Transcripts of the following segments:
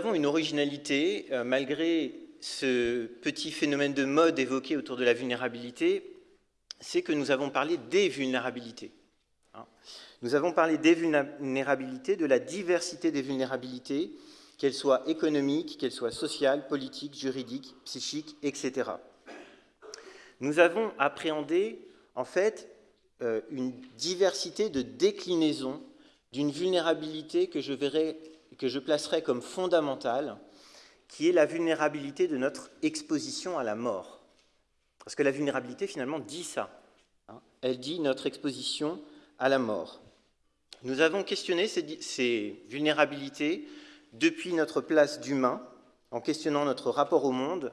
avons une originalité, euh, malgré ce petit phénomène de mode évoqué autour de la vulnérabilité, c'est que nous avons parlé des vulnérabilités. Hein. Nous avons parlé des vulnérabilités, de la diversité des vulnérabilités, qu'elles soient économiques, qu'elles soient sociales, politiques, juridiques, psychiques, etc. Nous avons appréhendé, en fait, euh, une diversité de déclinaisons d'une vulnérabilité que je, verrai, que je placerai comme fondamentale, qui est la vulnérabilité de notre exposition à la mort. Parce que la vulnérabilité, finalement, dit ça. Hein. Elle dit notre exposition à la mort. Nous avons questionné ces, vulnérabilités depuis notre place d'humain, en questionnant notre rapport au monde,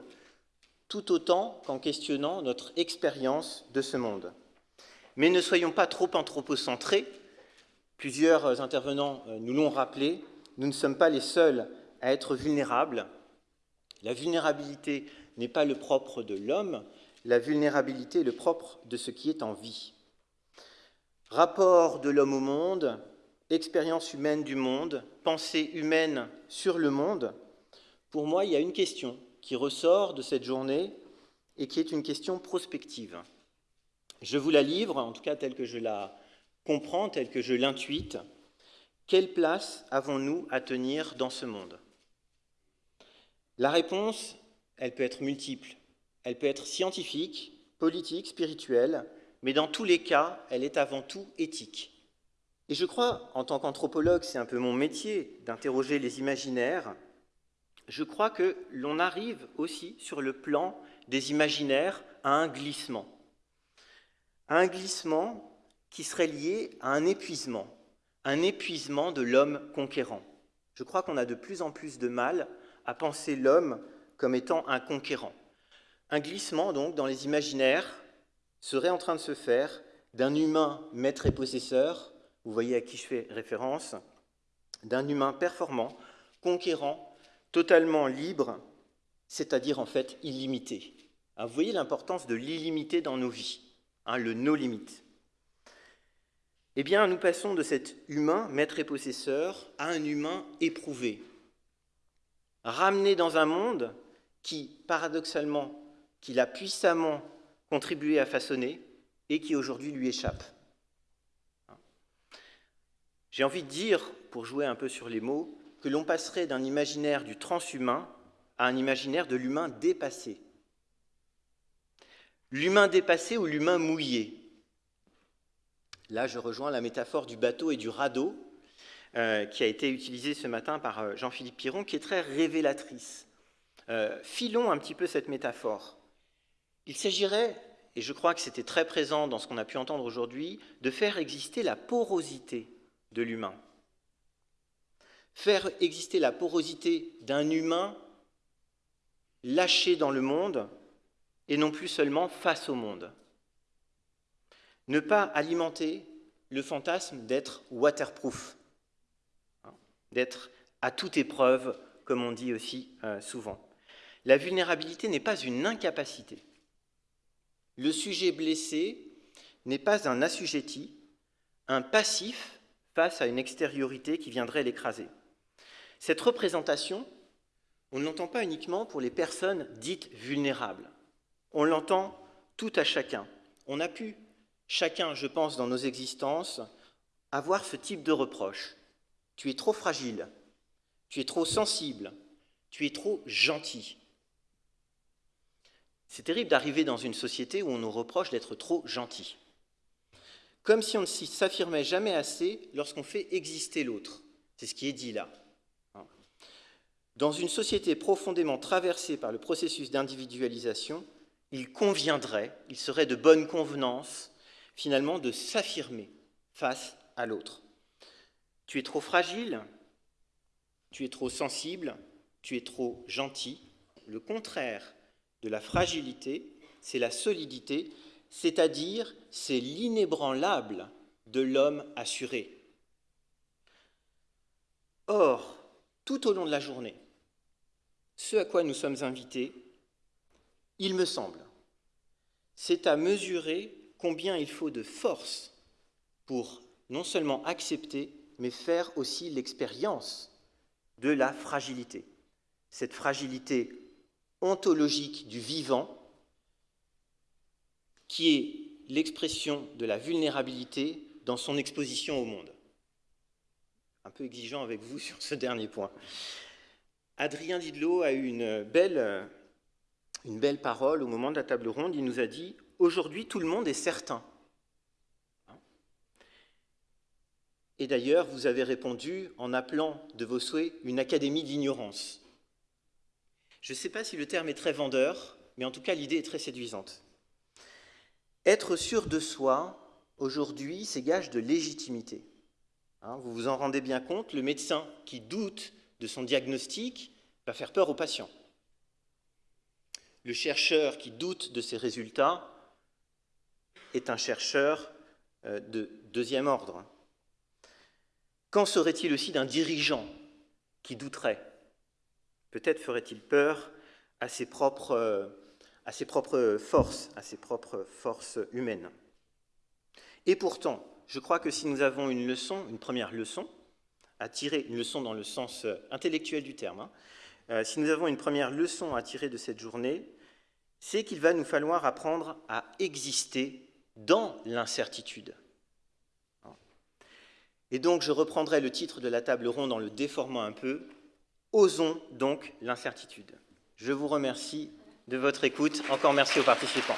tout autant qu'en questionnant notre expérience de ce monde. Mais ne soyons pas trop anthropocentrés. Plusieurs intervenants euh, nous l'ont rappelé, nous ne sommes pas les seuls à être vulnérables. La vulnérabilité n'est pas le propre de l'homme, la vulnérabilité est le propre de ce qui est en vie. Rapport de l'homme au monde, expérience humaine du monde, pensée humaine sur le monde, pour moi, il y a une question qui ressort de cette journée et qui est une question prospective. Je vous la livre, en tout cas telle que je la comprends, telle que je l'intuite. Quelle place avons-nous à tenir dans ce monde? La réponse, elle peut être multiple. Elle peut être scientifique, politique, spirituelle, mais dans tous les cas, elle est avant tout éthique. Et je crois, en tant qu'anthropologue, c'est un peu mon métier d'interroger les imaginaires, je crois que l'on arrive aussi sur le plan des imaginaires à un glissement. Un glissement qui serait lié à un épuisement, un épuisement de l'homme conquérant. Je crois qu'on a de plus en plus de mal à penser l'homme comme étant un conquérant. Un glissement, donc, dans les imaginaires serait en train de se faire d'un humain maître et possesseur, vous voyez à qui je fais référence, d'un humain performant, conquérant, totalement libre, c'est-à-dire en fait illimité. Hein, vous voyez l'importance de l'illimité dans nos vies, hein, le no limite. Eh bien, nous passons de cet humain, maître et possesseur, à un humain éprouvé, ramené dans un monde qui, paradoxalement, qu'il a puissamment contribué à façonner et qui aujourd'hui lui échappe. J'ai envie de dire, pour jouer un peu sur les mots, que l'on passerait d'un imaginaire du transhumain à un imaginaire de l'humain dépassé. L'humain dépassé ou l'humain mouillé. Là, je rejoins la métaphore du bateau et du radeau euh, qui a été utilisée ce matin par euh, Jean-Philippe Piron, qui est très révélatrice. Euh, filons un petit peu cette métaphore. Il s'agirait, et je crois que c'était très présent dans ce qu'on a pu entendre aujourd'hui, de faire exister la porosité de l'humain. Faire exister la porosité d'un humain lâché dans le monde et non plus seulement face au monde. Ne pas alimenter le fantasme d'être waterproof, hein, d'être à toute épreuve, comme on dit aussi euh, souvent. La vulnérabilité n'est pas une incapacité. Le sujet blessé n'est pas un assujetti, un passif face à une extériorité qui viendrait l'écraser. Cette représentation, on ne l'entend pas uniquement pour les personnes dites vulnérables. On l'entend tout à chacun. On a pu, chacun, je pense, dans nos existences, avoir ce type de reproche. Tu es trop fragile, tu es trop sensible, tu es trop gentil. C'est terrible d'arriver dans une société où on nous reproche d'être trop gentil. Comme si on ne s'affirmait jamais assez lorsqu'on fait exister l'autre. C'est ce qui est dit là. Dans une société profondément traversée par le processus d'individualisation, il conviendrait, il serait de bonne convenance, finalement, de s'affirmer face à l'autre. Tu es trop fragile, tu es trop sensible, tu es trop gentil. Le contraire de la fragilité, c'est la solidité, c'est-à-dire c'est l'inébranlable de l'homme assuré. Or, tout au long de la journée, ce à quoi nous sommes invités, il me semble, c'est à mesurer combien il faut de force pour non seulement accepter, mais faire aussi l'expérience de la fragilité. cette fragilité ontologique du vivant, qui est l'expression de la vulnérabilité dans son exposition au monde. Un peu exigeant avec vous sur ce dernier point. Adrien Didlot a eu une belle parole au moment de la table ronde. Il nous a dit Aujourd'hui, tout le monde est certain. Et d'ailleurs, vous avez répondu en appelant de vos souhaits une académie d'ignorance. Je ne sais pas si le terme est très vendeur, mais en tout cas, l'idée est très séduisante. Être sûr de soi, aujourd'hui, c'est gage de légitimité. Hein, vous vous en rendez bien compte, le médecin qui doute de son diagnostic va faire peur aux patients. Le chercheur qui doute de ses résultats est un chercheur euh, de deuxième ordre. Qu'en serait-il aussi d'un dirigeant qui douterait? Peut-être ferait-il peur à ses, propres, à ses propres forces, à ses propres forces humaines. Et pourtant, je crois que si nous avons une leçon, une première leçon, à tirer, une leçon dans le sens euh, intellectuel du terme, hein, euh, si nous avons une première leçon à tirer de cette journée, c'est qu'il va nous falloir apprendre à exister dans l'incertitude. Et donc je reprendrai le titre de la table ronde en le déformant un peu. Osons donc l'incertitude. Je vous remercie de votre écoute. Encore merci aux participants.